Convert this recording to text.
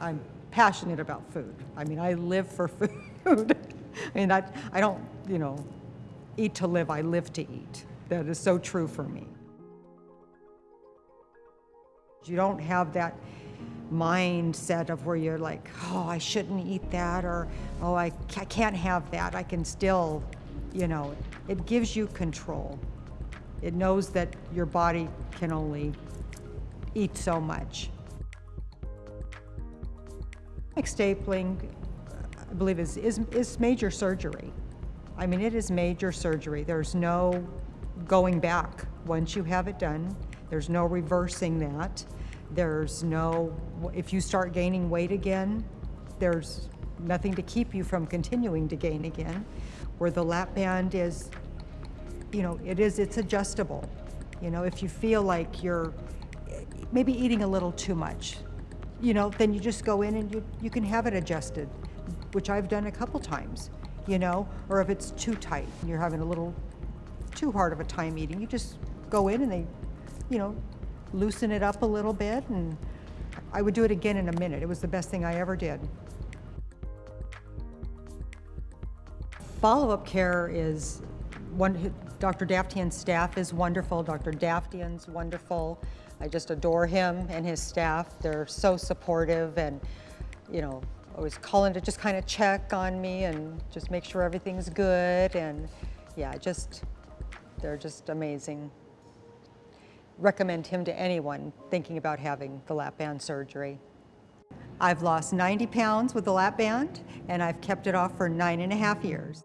I'm passionate about food. I mean, I live for food. I mean, I, I don't, you know, eat to live, I live to eat. That is so true for me. You don't have that mindset of where you're like, oh, I shouldn't eat that, or oh, I, ca- I can't have that. I can still, you know, it gives you control. It knows that your body can only eat so much. Stapling, I believe, is, is, is major surgery. I mean, it is major surgery. There's no going back once you have it done. There's no reversing that. There's no, if you start gaining weight again, there's nothing to keep you from continuing to gain again. Where the lap band is, you know, it is, it's adjustable. You know, if you feel like you're maybe eating a little too much, you know, then you just go in and you, you can have it adjusted, which I've done a couple times, you know, or if it's too tight and you're having a little too hard of a time eating, you just go in and they, you know, loosen it up a little bit and I would do it again in a minute. It was the best thing I ever did. Follow-up care is one, Dr. Daftian's staff is wonderful. Dr. Daftian's wonderful. I just adore him and his staff. They're so supportive and, you know, always calling to just kind of check on me and just make sure everything's good. And yeah, just, they're just amazing. Recommend him to anyone thinking about having the lap band surgery. I've lost 90 pounds with the lap band and I've kept it off for nine and a half years.